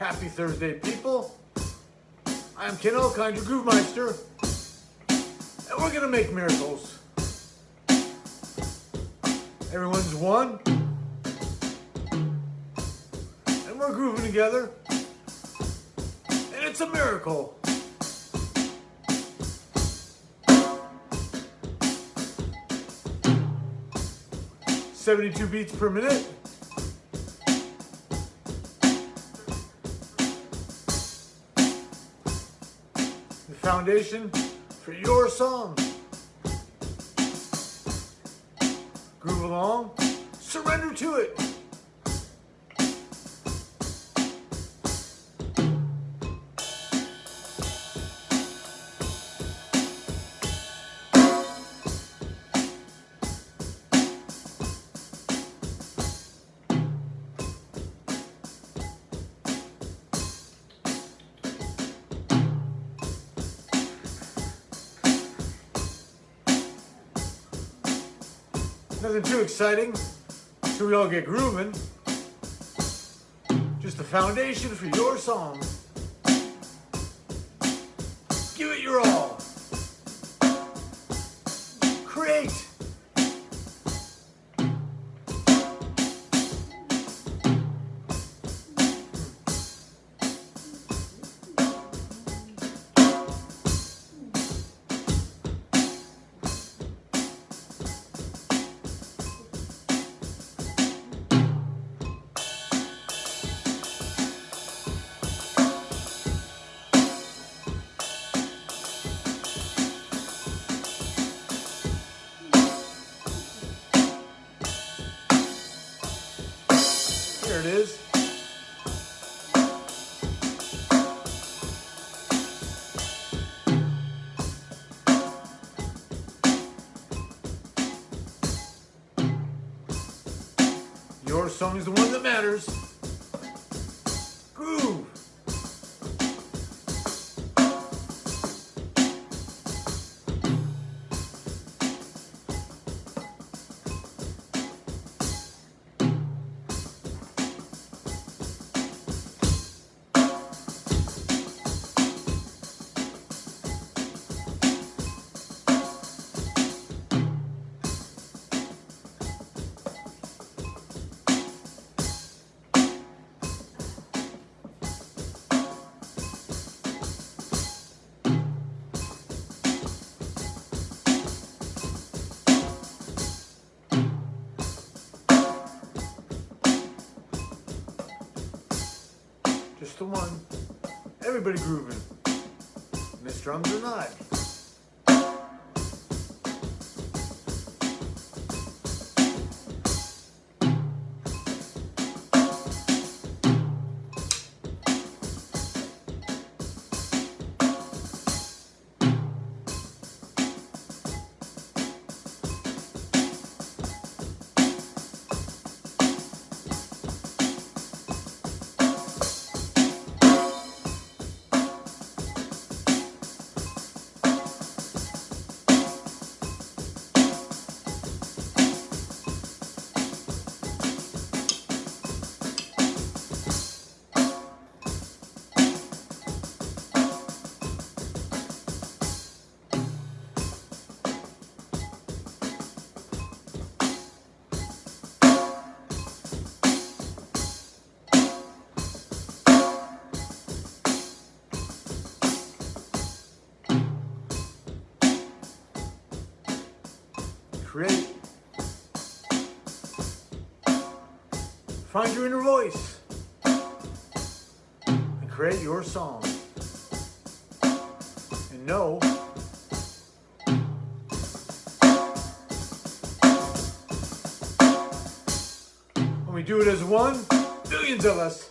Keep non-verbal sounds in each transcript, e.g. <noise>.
Happy Thursday, people. I'm Ken Elkind, your Groove Meister, and we're gonna make miracles. Everyone's one, and we're grooving together, and it's a miracle. Seventy-two beats per minute. Foundation for your song. Groove along, surrender to it. Nothing too exciting. So we all get grooving. Just the foundation for your song. Give it your all. Your song is the one that matters. Groove. Everybody grooving. Miss drums or not. Create. Find your inner voice and create your song. And know when we do it as one, billions of us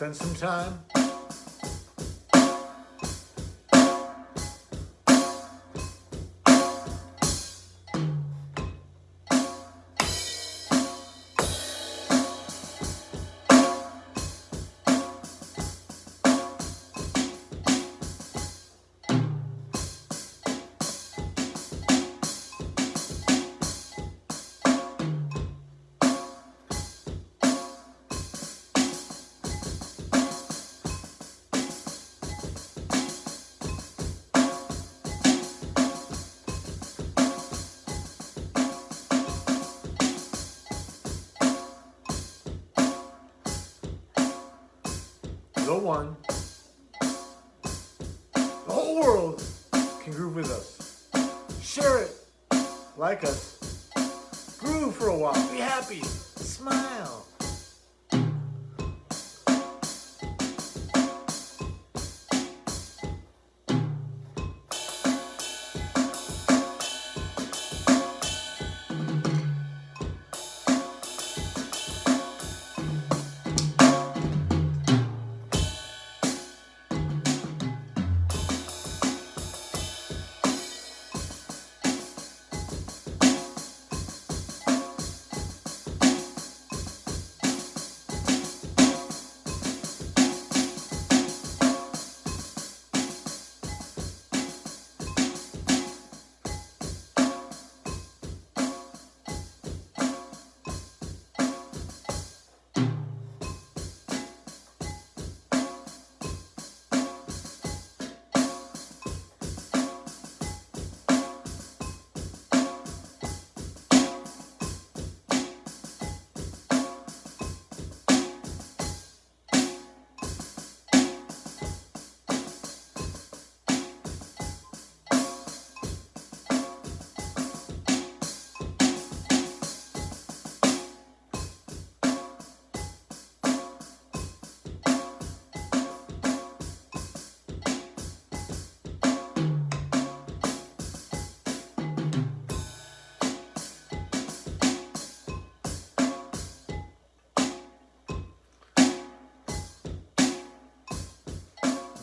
spend some time. The whole world can groove with us. Share it, like us, groove for a while, be happy, smile.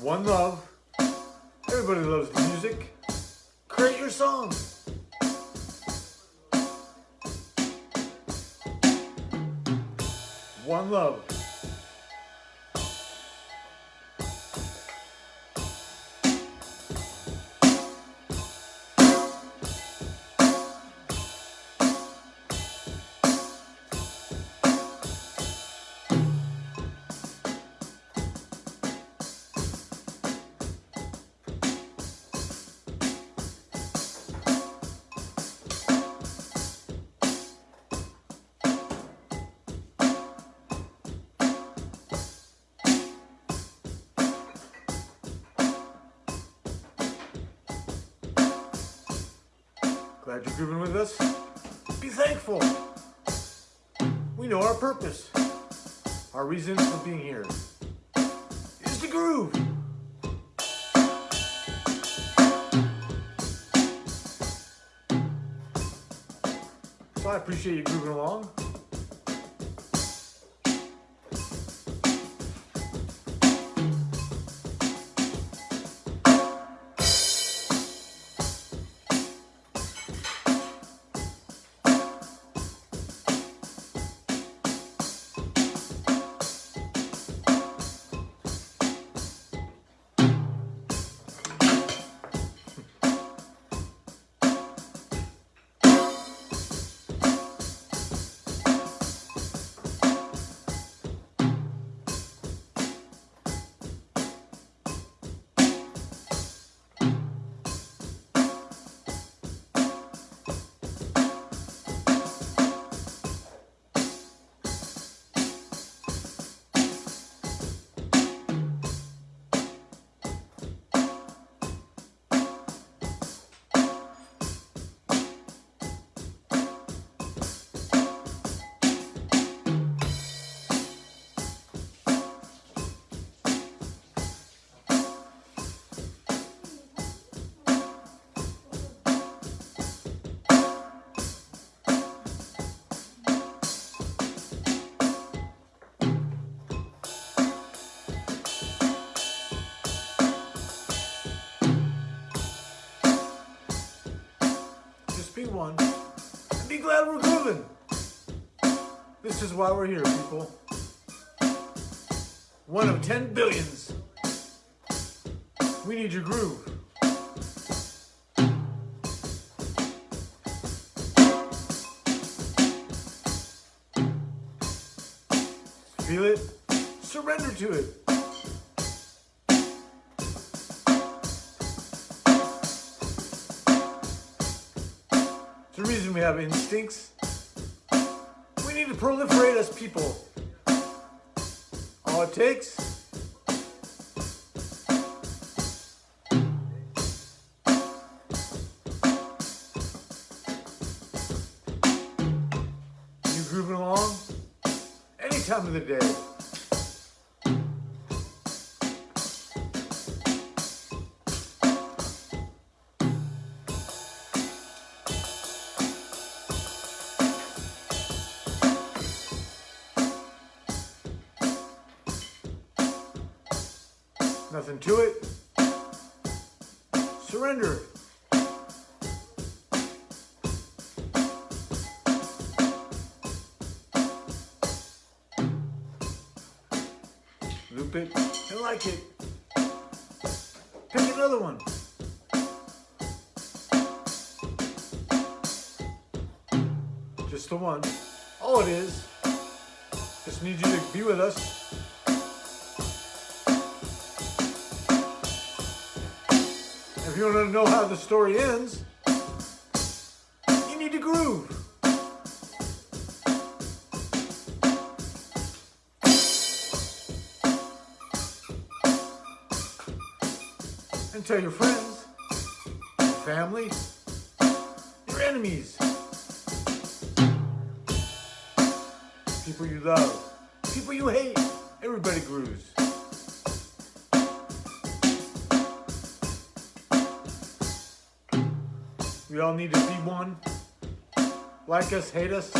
One love. Everybody loves music. Create your song. One love. Glad you're grooving with us. Be thankful. We know our purpose. Our reasons for being here is to groove. So I appreciate you grooving along. One. And be glad we're grooving. This is why we're here, people. One of 10 billions. We need your groove. Feel it? Surrender to it. We have instincts. We need to proliferate as people. All it takes You grooving along? Any time of the day. Nothing to it. Surrender. it. Loop it and like it. Pick another one. Just the one. All it is. Just need you to be with us. If you want to know how the story ends, you need to groove. And tell your friends, your family, your enemies, people you love, people you hate. Everybody grooves. We all need to be one. Like us, hate us.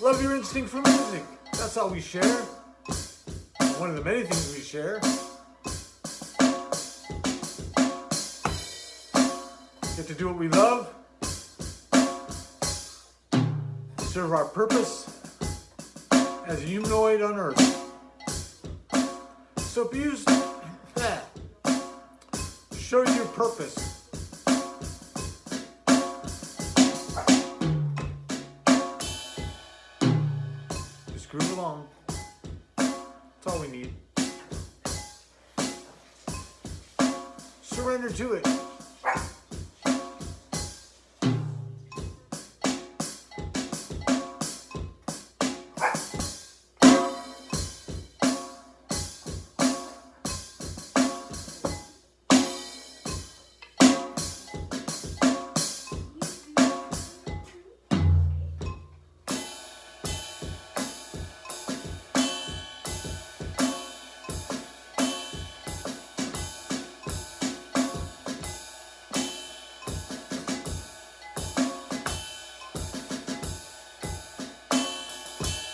Love your instinct for music. That's all we share. One of the many things we share. Get to do what we love. Serve our purpose as a humanoid on earth. So abuse that. <laughs> Show your purpose. Along. That's all we need. Surrender to it.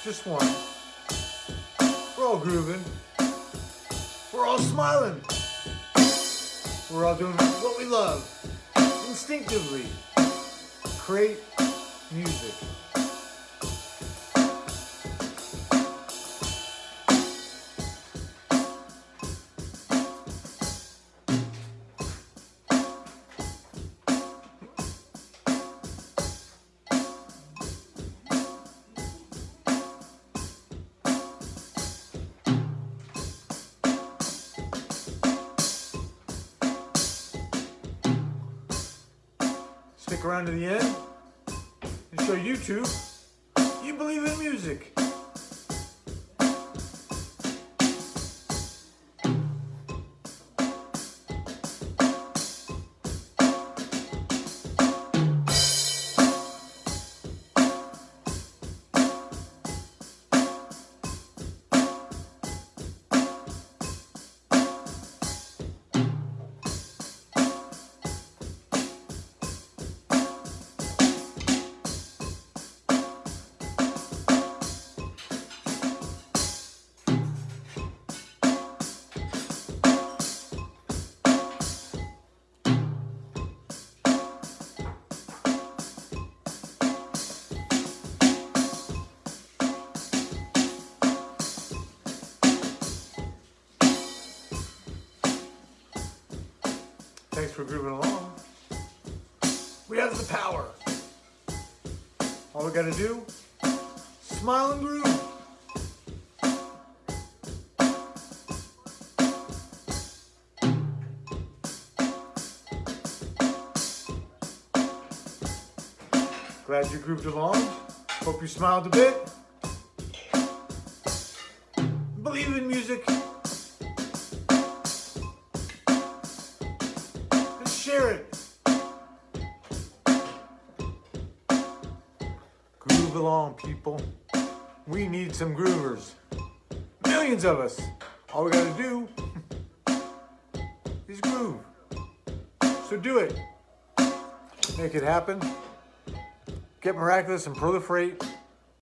Just one. We're all grooving. We're all smiling. We're all doing what we love. Instinctively. Create music. Stick around to the end and show YouTube you believe in music. Thanks for grooving along. We have the power. All we gotta do, smile and groove. Glad you grooved along. Hope you smiled a bit. Along, people. We need some groovers. Millions of us. All we gotta do <laughs> is groove. So do it. Make it happen get miraculous and proliferate